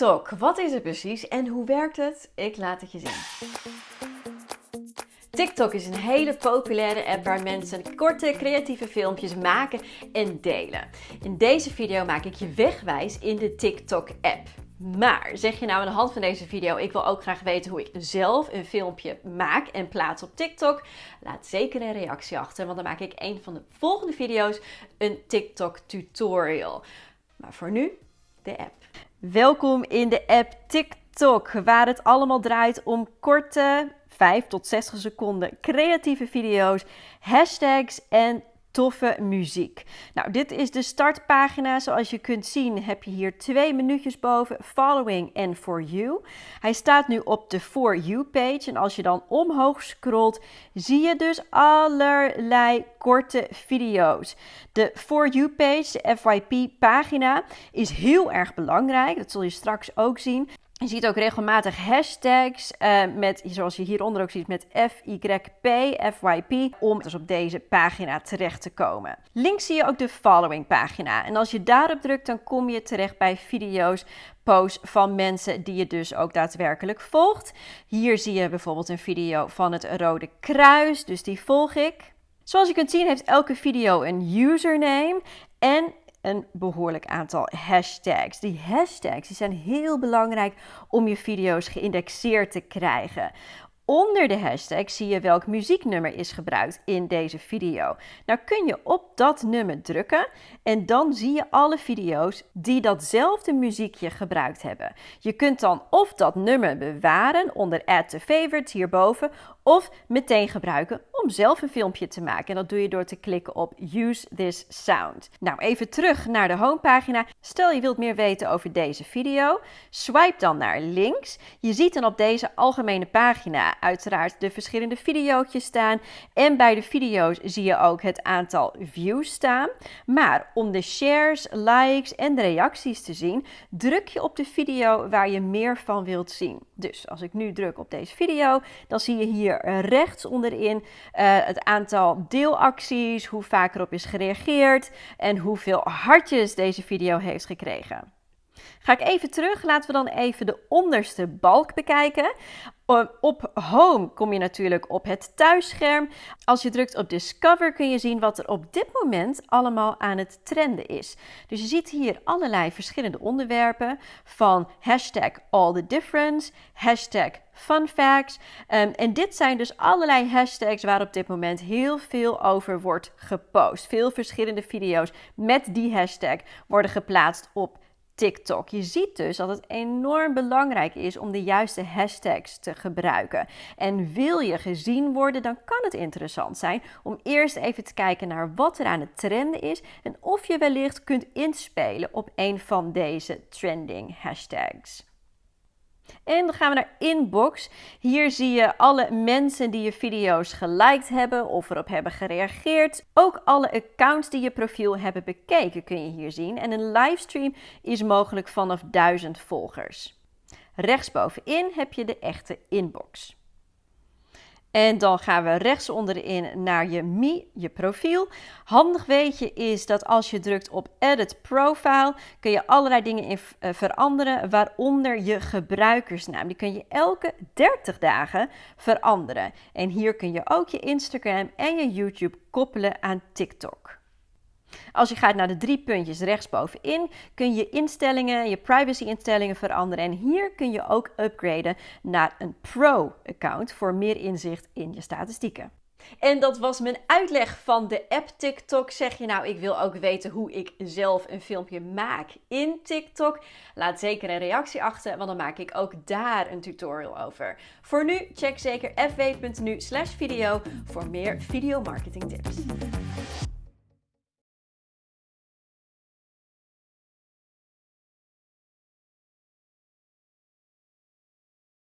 TikTok, wat is het precies en hoe werkt het? Ik laat het je zien. TikTok is een hele populaire app waar mensen korte creatieve filmpjes maken en delen. In deze video maak ik je wegwijs in de TikTok app. Maar zeg je nou aan de hand van deze video, ik wil ook graag weten hoe ik zelf een filmpje maak en plaats op TikTok? Laat zeker een reactie achter, want dan maak ik een van de volgende video's een TikTok tutorial. Maar voor nu, de app. Welkom in de app TikTok, waar het allemaal draait om korte 5 tot 60 seconden creatieve video's, hashtags en toffe muziek. Nou, dit is de startpagina. Zoals je kunt zien heb je hier twee minuutjes boven, following en for you. Hij staat nu op de for you page en als je dan omhoog scrolt, zie je dus allerlei korte video's. De for you page, de FYP pagina, is heel erg belangrijk. Dat zul je straks ook zien. Je ziet ook regelmatig hashtags uh, met, zoals je hieronder ook ziet, met FYP, FYP, om dus op deze pagina terecht te komen. Links zie je ook de following pagina. En als je daarop drukt, dan kom je terecht bij video's, posts van mensen die je dus ook daadwerkelijk volgt. Hier zie je bijvoorbeeld een video van het Rode Kruis, dus die volg ik. Zoals je kunt zien heeft elke video een username en een behoorlijk aantal hashtags. Die hashtags die zijn heel belangrijk om je video's geïndexeerd te krijgen. Onder de hashtag zie je welk muzieknummer is gebruikt in deze video. Nou kun je op dat nummer drukken en dan zie je alle video's die datzelfde muziekje gebruikt hebben. Je kunt dan of dat nummer bewaren onder Add to Favorites hierboven of meteen gebruiken om zelf een filmpje te maken. En dat doe je door te klikken op Use this sound. Nou, even terug naar de homepagina. Stel je wilt meer weten over deze video, swipe dan naar links. Je ziet dan op deze algemene pagina uiteraard de verschillende video's staan. En bij de video's zie je ook het aantal views staan. Maar om de shares, likes en de reacties te zien, druk je op de video waar je meer van wilt zien. Dus als ik nu druk op deze video, dan zie je hier rechts onderin uh, het aantal deelacties, hoe vaak erop is gereageerd en hoeveel hartjes deze video heeft gekregen. Ga ik even terug, laten we dan even de onderste balk bekijken. Op Home kom je natuurlijk op het thuisscherm. Als je drukt op Discover kun je zien wat er op dit moment allemaal aan het trenden is. Dus je ziet hier allerlei verschillende onderwerpen van hashtag all the difference, hashtag fun facts. Um, en dit zijn dus allerlei hashtags waar op dit moment heel veel over wordt gepost. Veel verschillende video's met die hashtag worden geplaatst op TikTok. Je ziet dus dat het enorm belangrijk is om de juiste hashtags te gebruiken. En wil je gezien worden, dan kan het interessant zijn om eerst even te kijken naar wat er aan het trenden is en of je wellicht kunt inspelen op een van deze trending hashtags. En dan gaan we naar Inbox. Hier zie je alle mensen die je video's geliked hebben of erop hebben gereageerd. Ook alle accounts die je profiel hebben bekeken kun je hier zien. En een livestream is mogelijk vanaf 1000 volgers. Rechtsbovenin heb je de echte inbox. En dan gaan we rechts onderin naar je Me, je profiel. Handig weetje is dat als je drukt op Edit Profile, kun je allerlei dingen in uh, veranderen, waaronder je gebruikersnaam. Die kun je elke 30 dagen veranderen. En hier kun je ook je Instagram en je YouTube koppelen aan TikTok. Als je gaat naar de drie puntjes rechtsbovenin, kun je instellingen, je privacy instellingen veranderen. En hier kun je ook upgraden naar een Pro-account voor meer inzicht in je statistieken. En dat was mijn uitleg van de app TikTok. Zeg je nou, ik wil ook weten hoe ik zelf een filmpje maak in TikTok? Laat zeker een reactie achter, want dan maak ik ook daar een tutorial over. Voor nu, check zeker fw.nu slash video voor meer video marketing tips.